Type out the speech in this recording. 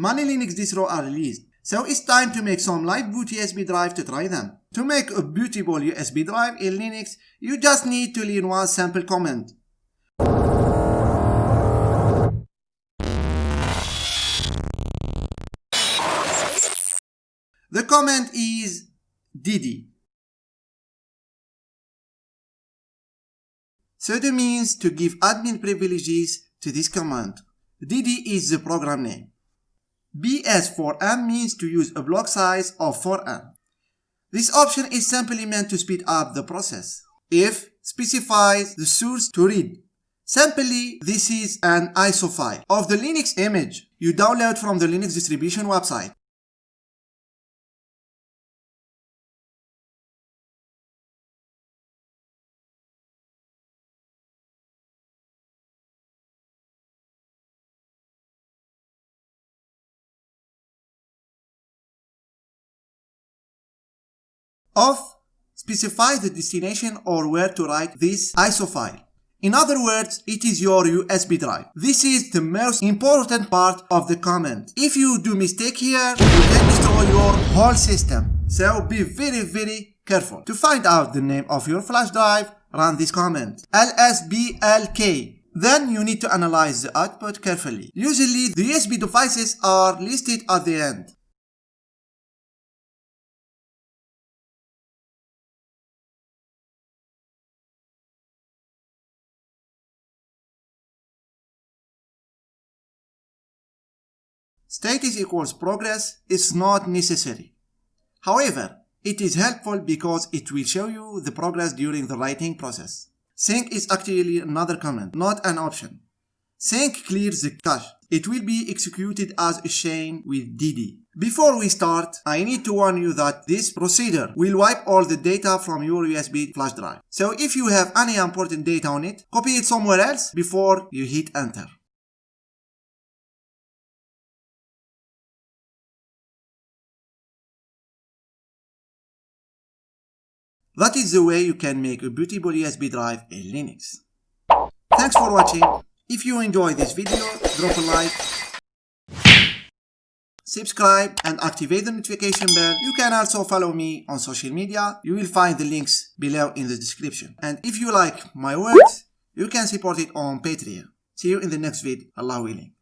many Linux distros are released. So it's time to make some live boot USB drive to try them. To make a bootable USB drive in Linux, you just need to learn one simple command. The command is dd. sudo means to give admin privileges to this command. dd is the program name. Bs4m means to use a block size of 4m. This option is simply meant to speed up the process. if specifies the source to read. Simply, this is an ISO file of the Linux image you download from the Linux distribution website. Off specify the destination or where to write this ISO file. In other words, it is your USB drive. This is the most important part of the command. If you do mistake here, you can destroy your whole system. So be very very careful. To find out the name of your flash drive, run this command. lsblk. Then you need to analyze the output carefully. Usually the USB devices are listed at the end. Status equals progress is not necessary. However, it is helpful because it will show you the progress during the writing process. Sync is actually another command, not an option. Sync clears the cache. It will be executed as a chain with dd. Before we start, I need to warn you that this procedure will wipe all the data from your USB flash drive. So if you have any important data on it, copy it somewhere else before you hit enter. That is the way you can make a bootable USB drive in Linux. Thanks for watching. If you enjoyed this video, drop a like, subscribe and activate the notification bell. You can also follow me on social media. You will find the links below in the description. And if you like my works, you can support it on Patreon. See you in the next video. Allah willing.